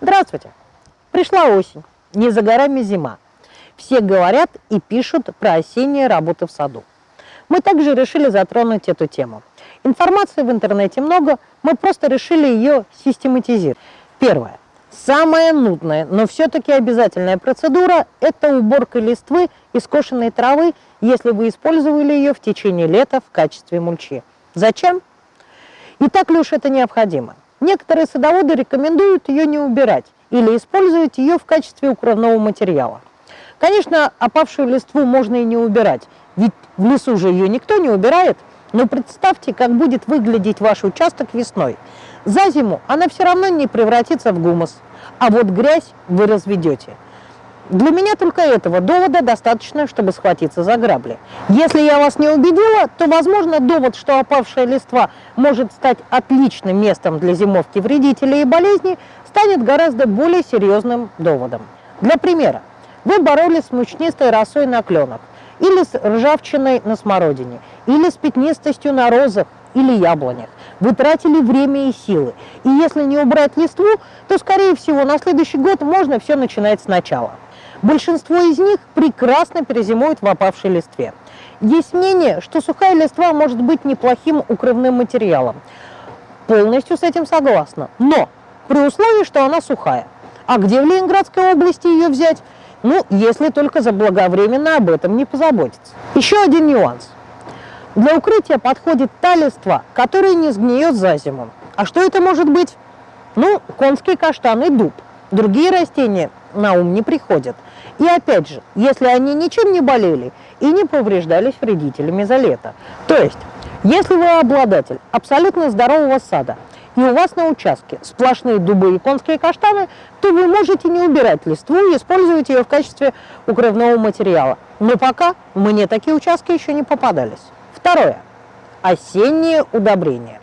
Здравствуйте! Пришла осень, не за горами зима. Все говорят и пишут про осенние работы в саду. Мы также решили затронуть эту тему. Информации в интернете много, мы просто решили ее систематизировать. Первое. Самая нудная, но все-таки обязательная процедура – это уборка листвы и скошенной травы, если вы использовали ее в течение лета в качестве мульчи. Зачем? И так ли уж это необходимо? Некоторые садоводы рекомендуют ее не убирать или использовать ее в качестве укрывного материала. Конечно, опавшую листву можно и не убирать, ведь в лесу же ее никто не убирает, но представьте, как будет выглядеть ваш участок весной. За зиму она все равно не превратится в гумус, а вот грязь вы разведете – для меня только этого довода достаточно, чтобы схватиться за грабли. Если я вас не убедила, то, возможно, довод, что опавшая листва может стать отличным местом для зимовки вредителей и болезней, станет гораздо более серьезным доводом. Для примера, вы боролись с мучнистой росой на кленах, или с ржавчиной на смородине, или с пятнистостью на розах или яблонях. Вы тратили время и силы. И если не убрать листву, то, скорее всего, на следующий год можно все начинать сначала. Большинство из них прекрасно перезимуют в опавшей листве. Есть мнение, что сухая листва может быть неплохим укрывным материалом. Полностью с этим согласна. Но при условии, что она сухая. А где в Ленинградской области ее взять? Ну, если только заблаговременно об этом не позаботиться. Еще один нюанс. Для укрытия подходит та листва, которая не сгниет за зиму. А что это может быть? Ну, конский каштан и дуб. Другие растения на ум не приходят. И опять же, если они ничем не болели и не повреждались вредителями за лето. То есть, если вы обладатель абсолютно здорового сада, и у вас на участке сплошные дубы и конские каштаны, то вы можете не убирать листву и использовать ее в качестве укрывного материала. Но пока мне такие участки еще не попадались. Второе. Осенние удобрения.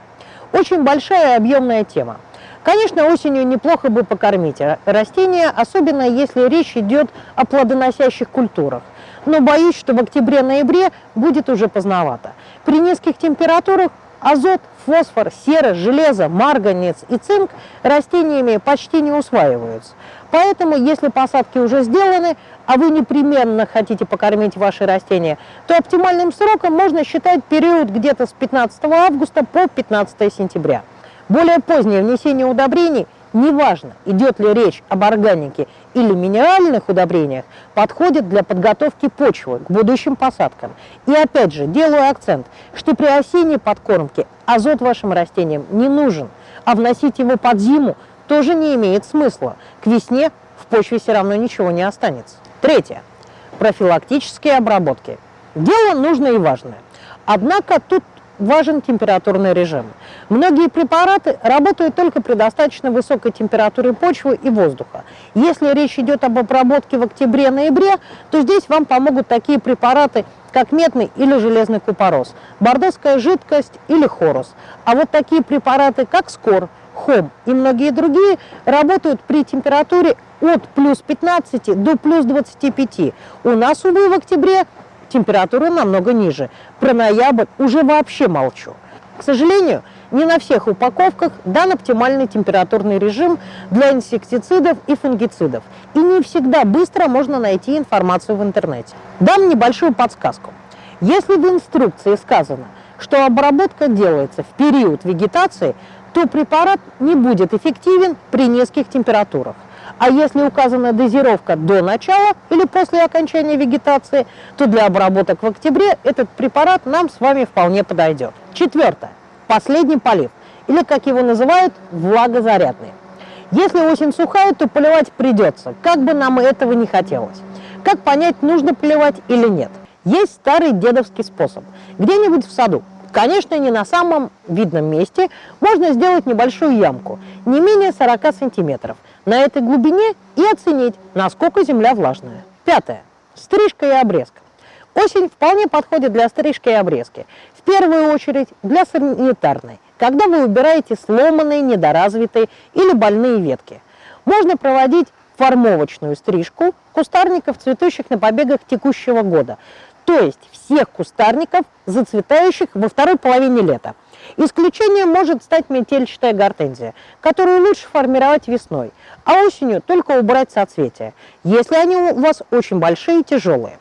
Очень большая и объемная тема. Конечно, осенью неплохо бы покормить растения, особенно если речь идет о плодоносящих культурах. Но боюсь, что в октябре-ноябре будет уже поздновато. При низких температурах азот, фосфор, сера, железо, марганец и цинк растениями почти не усваиваются. Поэтому, если посадки уже сделаны, а вы непременно хотите покормить ваши растения, то оптимальным сроком можно считать период где-то с 15 августа по 15 сентября. Более позднее внесение удобрений, неважно, идет ли речь об органике или минеральных удобрениях, подходит для подготовки почвы к будущим посадкам. И опять же, делаю акцент, что при осенней подкормке азот вашим растениям не нужен, а вносить его под зиму тоже не имеет смысла. К весне в почве все равно ничего не останется. Третье. Профилактические обработки. Дело нужное и важное. Однако тут важен температурный режим. Многие препараты работают только при достаточно высокой температуре почвы и воздуха. Если речь идет об обработке в октябре-ноябре, то здесь вам помогут такие препараты, как медный или железный купорос, бордоская жидкость или хорус. А вот такие препараты, как скор, хом и многие другие, работают при температуре от плюс 15 до плюс 25. У нас, увы, в октябре температура намного ниже. Про ноябрь уже вообще молчу. К сожалению, не на всех упаковках дан оптимальный температурный режим для инсектицидов и фунгицидов. И не всегда быстро можно найти информацию в интернете. Дам небольшую подсказку. Если в инструкции сказано, что обработка делается в период вегетации, то препарат не будет эффективен при низких температурах. А если указана дозировка до начала или после окончания вегетации, то для обработок в октябре этот препарат нам с вами вполне подойдет. Четвертое. Последний полив, или как его называют, влагозарядный. Если осень сухая, то поливать придется, как бы нам этого не хотелось. Как понять, нужно поливать или нет? Есть старый дедовский способ. Где-нибудь в саду Конечно, не на самом видном месте. Можно сделать небольшую ямку, не менее 40 сантиметров. На этой глубине и оценить, насколько земля влажная. Пятое. Стрижка и обрезка. Осень вполне подходит для стрижки и обрезки. В первую очередь для санитарной, когда вы убираете сломанные, недоразвитые или больные ветки. Можно проводить формовочную стрижку кустарников, цветущих на побегах текущего года то есть всех кустарников, зацветающих во второй половине лета. Исключением может стать метельчатая гортензия, которую лучше формировать весной, а осенью только убрать соцветия, если они у вас очень большие и тяжелые.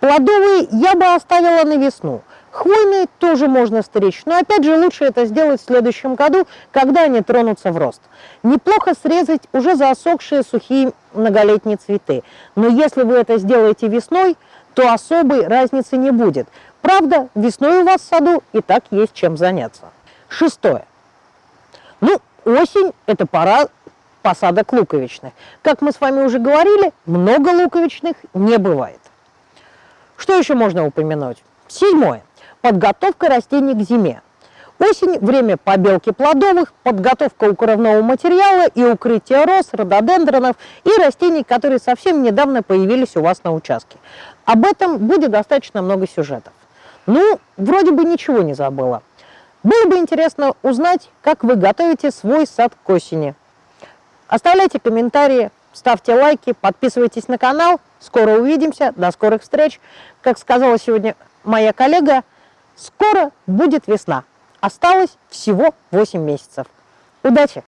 Плодовые я бы оставила на весну. Хвойные тоже можно стричь, но опять же лучше это сделать в следующем году, когда они тронутся в рост. Неплохо срезать уже засохшие сухие многолетние цветы, но если вы это сделаете весной, то особой разницы не будет. Правда, весной у вас в саду и так есть чем заняться. Шестое. Ну, осень – это пора посадок луковичных. Как мы с вами уже говорили, много луковичных не бывает. Что еще можно упомянуть? Седьмое. Подготовка растений к зиме. Осень – время побелки плодовых, подготовка укрывного материала и укрытие роз, рододендронов и растений, которые совсем недавно появились у вас на участке. Об этом будет достаточно много сюжетов. Ну, вроде бы ничего не забыла. Было бы интересно узнать, как вы готовите свой сад к осени. Оставляйте комментарии, ставьте лайки, подписывайтесь на канал. Скоро увидимся, до скорых встреч. Как сказала сегодня моя коллега, скоро будет весна. Осталось всего 8 месяцев. Удачи!